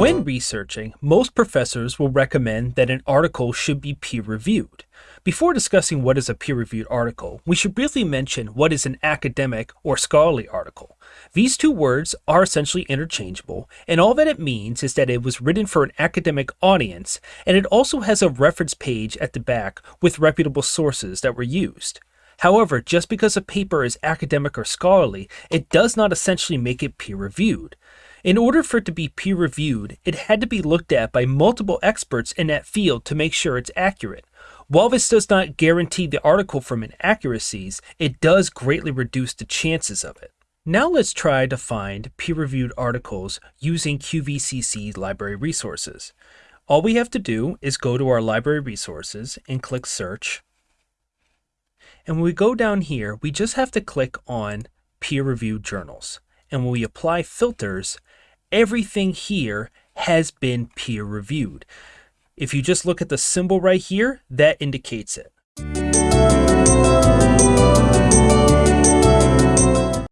When researching, most professors will recommend that an article should be peer-reviewed. Before discussing what is a peer-reviewed article, we should briefly mention what is an academic or scholarly article. These two words are essentially interchangeable, and all that it means is that it was written for an academic audience, and it also has a reference page at the back with reputable sources that were used. However, just because a paper is academic or scholarly, it does not essentially make it peer-reviewed. In order for it to be peer reviewed, it had to be looked at by multiple experts in that field to make sure it's accurate. While this does not guarantee the article from inaccuracies, it does greatly reduce the chances of it. Now let's try to find peer-reviewed articles using QVCC library resources. All we have to do is go to our library resources and click search. And when we go down here, we just have to click on peer-reviewed journals. And when we apply filters, everything here has been peer reviewed. If you just look at the symbol right here, that indicates it.